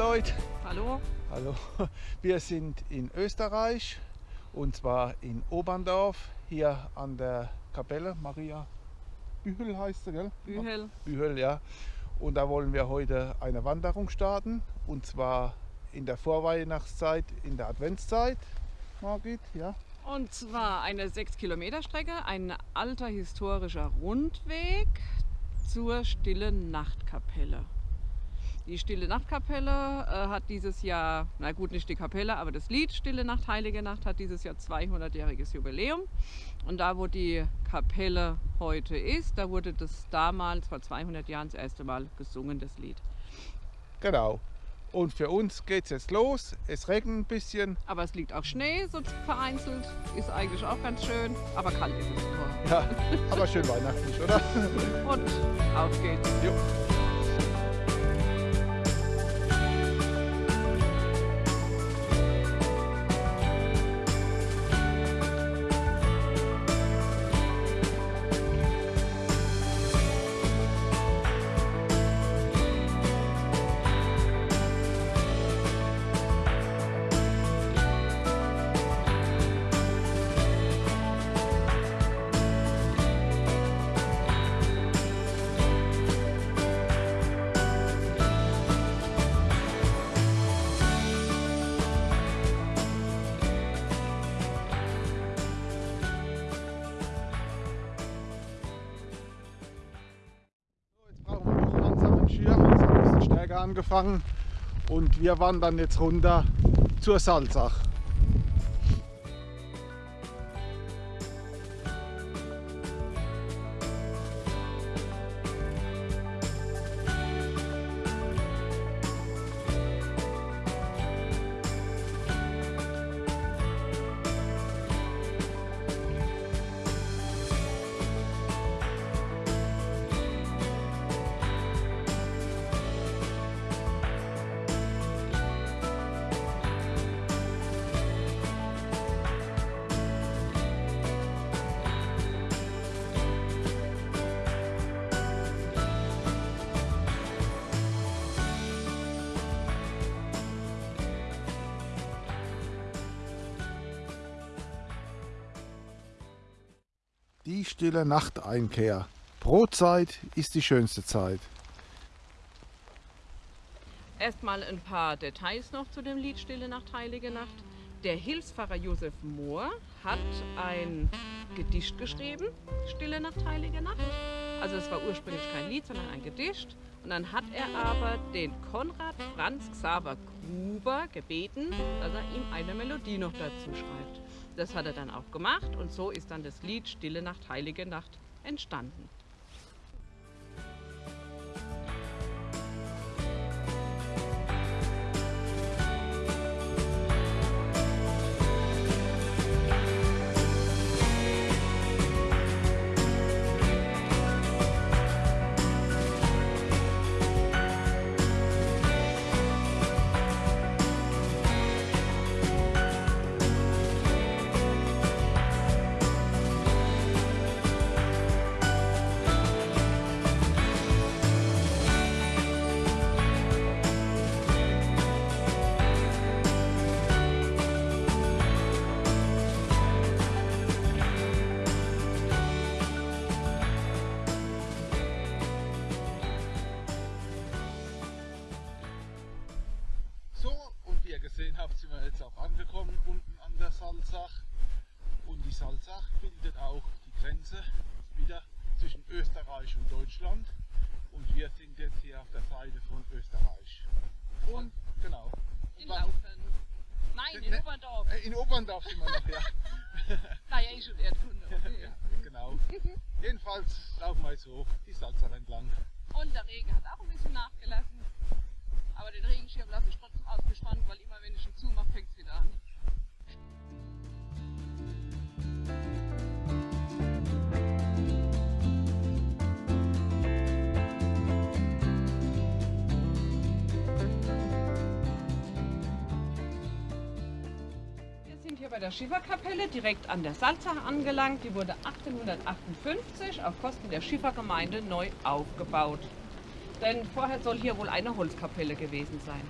Leute. Hallo. Hallo. Wir sind in Österreich und zwar in Oberndorf, hier an der Kapelle Maria Bühel heißt sie, gell? Bühel. Bühel, ja. Und da wollen wir heute eine Wanderung starten und zwar in der Vorweihnachtszeit, in der Adventszeit. Margit, ja. Und zwar eine 6 Kilometer Strecke, ein alter historischer Rundweg zur Stillen Nachtkapelle. Die Stille Nachtkapelle äh, hat dieses Jahr, na gut, nicht die Kapelle, aber das Lied Stille Nacht, Heilige Nacht hat dieses Jahr 200-jähriges Jubiläum. Und da, wo die Kapelle heute ist, da wurde das damals vor 200 Jahren das erste Mal gesungen, das Lied. Genau. Und für uns geht es jetzt los. Es regnet ein bisschen. Aber es liegt auch Schnee, so vereinzelt. Ist eigentlich auch ganz schön, aber kalt ist es nur. Ja, aber schön weihnachtlich, oder? Und auf geht's. Jo. Angefangen. Und wir wandern jetzt runter zur Salzach. Die stille Nachteinkehr. Brotzeit ist die schönste Zeit. Erstmal ein paar Details noch zu dem Lied Stille Nacht, Heilige Nacht. Der Hilfspfarrer Josef Mohr hat ein Gedicht geschrieben, Stille Nacht, Heilige Nacht. Also es war ursprünglich kein Lied, sondern ein Gedicht. Und dann hat er aber den Konrad Franz Xaver Gruber gebeten, dass er ihm eine Melodie noch dazu schreibt. Das hat er dann auch gemacht und so ist dann das Lied Stille Nacht, Heilige Nacht entstanden. In Laufen. Nein, in Ne- Oberndorf. Äh, In Oberndorf sind wir noch, ja. Naja, ich und Erdkunde. Okay. ja genau. Jedenfalls laufen wir jetzt hoch die Salzach entlang. Und der Regen hat auch ein bisschen nachgelassen. Aber den Regenschirm lasse ich trotzdem ausgespannt, weil immer wenn ich ihn zumache, fängt es wieder an. Der Schifferkapelle direkt an der Salzach angelangt. Die wurde 1858 auf Kosten der Schiffergemeinde neu aufgebaut. Denn vorher soll hier wohl eine Holzkapelle gewesen sein.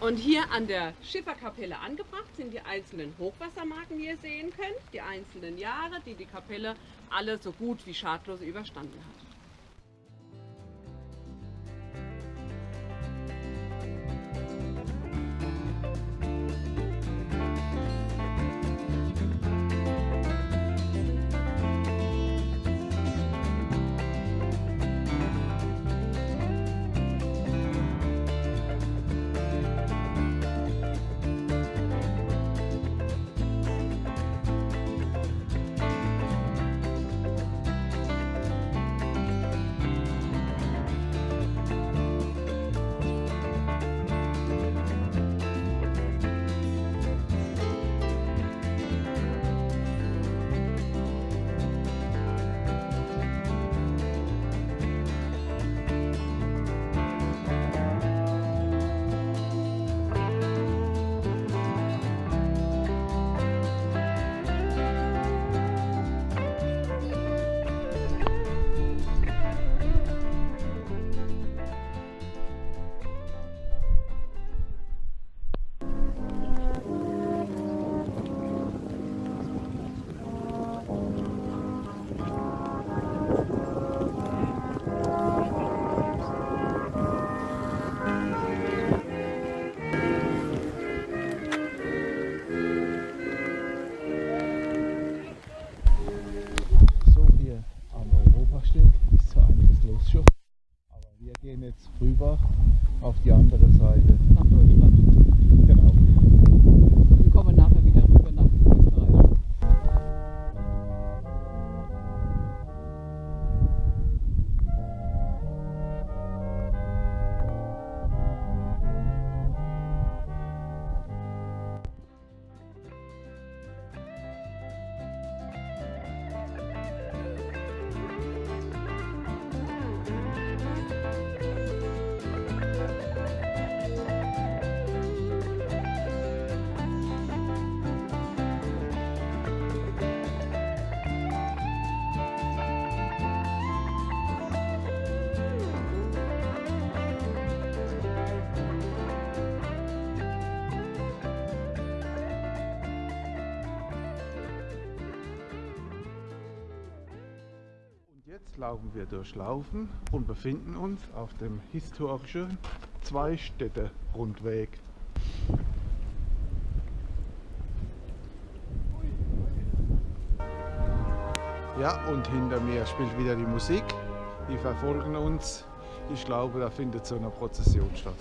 Und hier an der Schifferkapelle angebracht sind die einzelnen Hochwassermarken, wie ihr sehen könnt. Die einzelnen Jahre, die die Kapelle alle so gut wie schadlos überstanden hat. Europasteg ist so einiges los schon. Aber wir gehen jetzt rüber auf die andere Seite. Nach Deutschland. Genau. Laufen wir durch Laufen und befinden uns auf dem historischen Zweistädte-Rundweg. Ja, und hinter mir spielt wieder die Musik. Die verfolgen uns. Ich glaube, da findet so eine Prozession statt.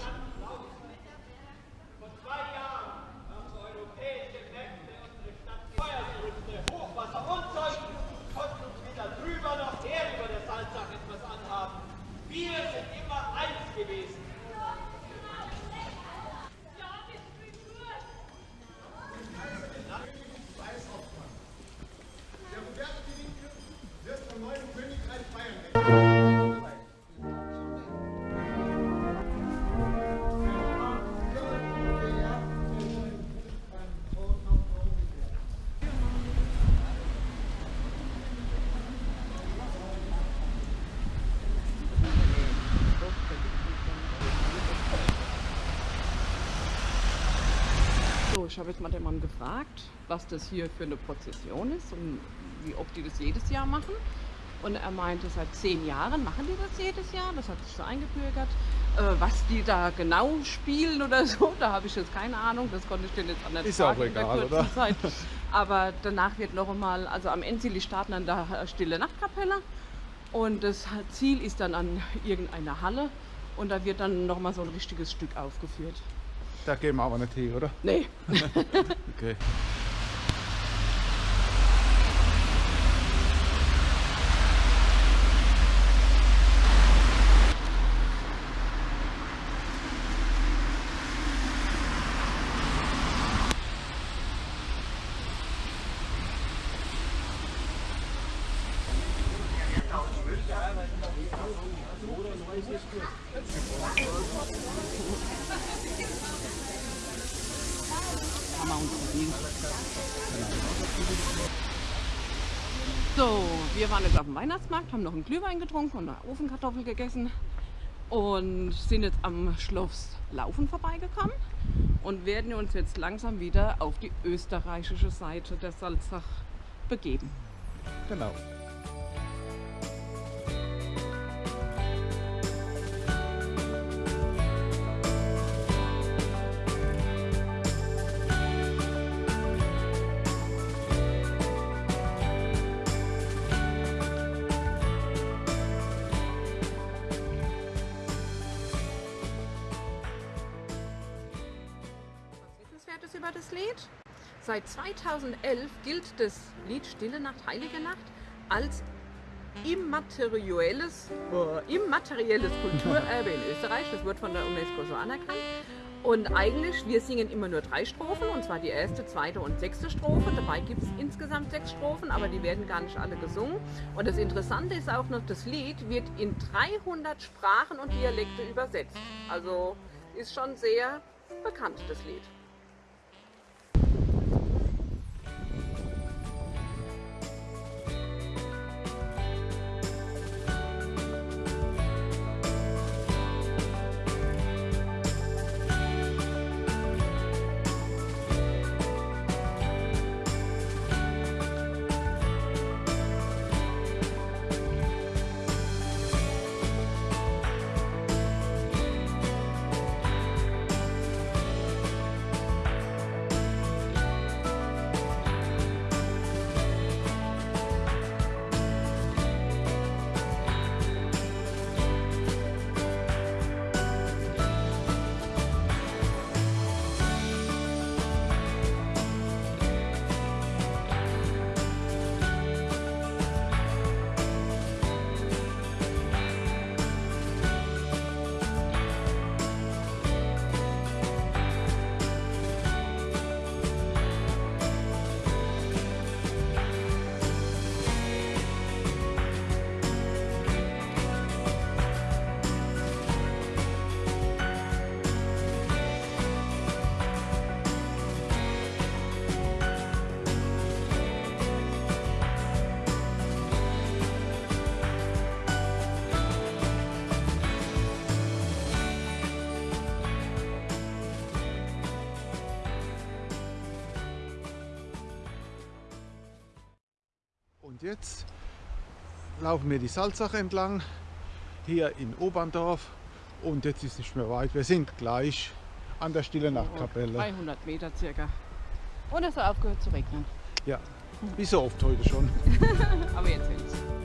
Ich habe jetzt mal den Mann gefragt, was das hier für eine Prozession ist und wie oft die das jedes Jahr machen. Und er meinte, seit zehn Jahren machen die das jedes Jahr. Das hat sich so eingebürgert. Äh, was die da genau spielen oder so, da habe ich jetzt keine Ahnung. Das konnte ich dir jetzt an der Ist auch egal, oder? Zeit. Aber danach wird noch einmal, also am Ende die starten an der Stille Nachtkapelle. Und das Ziel ist dann an irgendeiner Halle. Und da wird dann noch mal so ein richtiges Stück aufgeführt. Da gehen wir aber nicht hin, oder? Nee, Okay. haben wir uns verdient. So, wir waren jetzt auf dem Weihnachtsmarkt, haben noch einen Glühwein getrunken und eine Ofenkartoffel gegessen. und sind jetzt am Schloss Laufen vorbeigekommen und werden uns jetzt langsam wieder auf die österreichische Seite der Salzach begeben. Genau. Das Lied? Seit 2011 gilt das Lied Stille Nacht, Heilige Nacht als immaterielles, äh, immaterielles Kulturerbe in Österreich. Das wird von der UNESCO so anerkannt. Und eigentlich, wir singen immer nur drei Strophen, und zwar die erste, zweite und sechste Strophe. Dabei gibt es insgesamt sechs Strophen, aber die werden gar nicht alle gesungen. Und das Interessante ist auch noch, das Lied wird in 300 Sprachen und Dialekte übersetzt. Also ist schon sehr bekannt, das Lied. Und jetzt laufen wir die Salzach entlang, hier in Oberndorf. Und jetzt ist nicht mehr weit. Wir sind gleich an der Stille Nachtkapelle. 300 Meter circa. Und es hat aufgehört zu regnen. Ja, wie so oft heute schon. Aber jetzt will's.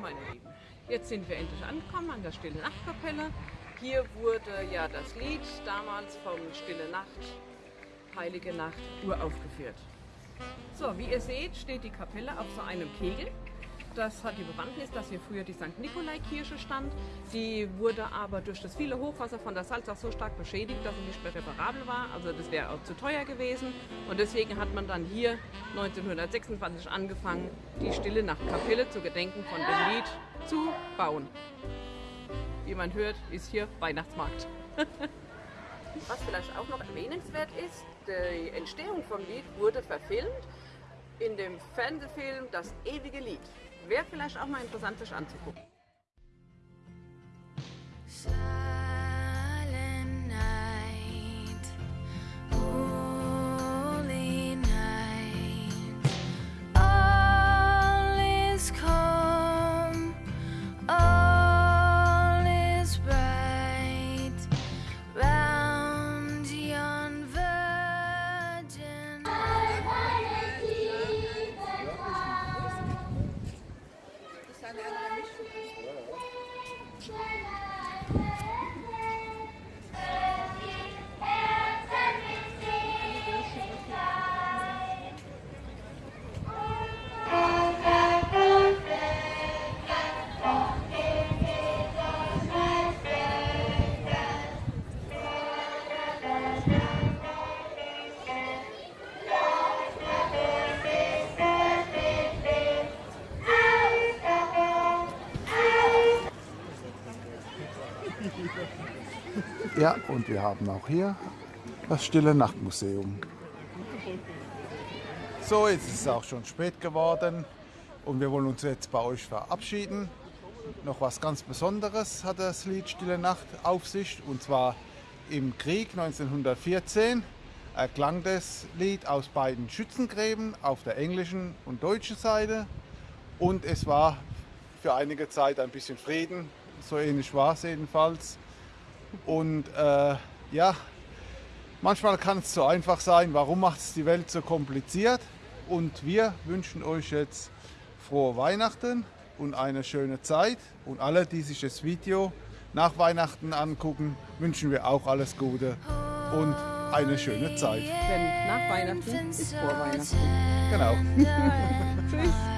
Meine Lieben, jetzt sind wir endlich angekommen an der Stille Nachtkapelle. Hier wurde ja das Lied damals vom Stille Nacht Heilige Nacht uraufgeführt. So, wie ihr seht, steht die Kapelle auf so einem Kegel. Das hat die Bewandtnis, dass hier früher die St. Nikolai-Kirche stand. Die wurde aber durch das viele Hochwasser von der Salzach so stark beschädigt, dass sie nicht mehr reparabel war. Also das wäre auch zu teuer gewesen. Und deswegen hat man dann hier 1926 angefangen, die Stille Nachtkapelle zu gedenken von dem Lied zu bauen. Wie man hört, ist hier Weihnachtsmarkt. Was vielleicht auch noch erwähnenswert ist, die Entstehung vom Lied wurde verfilmt in dem Fernsehfilm Das ewige Lied. Wäre vielleicht auch mal interessant, sich anzugucken. Ja, und wir haben auch hier das Stille Nachtmuseum. So, jetzt ist es auch schon spät geworden und wir wollen uns jetzt bei euch verabschieden. Noch was ganz Besonderes hat das Lied Stille Nacht auf sich und zwar im Krieg 1914 erklang das Lied aus beiden Schützengräben auf der englischen und deutschen Seite und es war für einige Zeit ein bisschen Frieden, so ähnlich war es jedenfalls. Und äh, ja, manchmal kann es so einfach sein, warum macht es die Welt so kompliziert? Und wir wünschen euch jetzt frohe Weihnachten und eine schöne Zeit. Und alle, die sich das Video nach Weihnachten angucken, wünschen wir auch alles Gute und eine schöne Zeit. Denn nach Weihnachten ist vor Weihnachten. Genau. Weihnachten.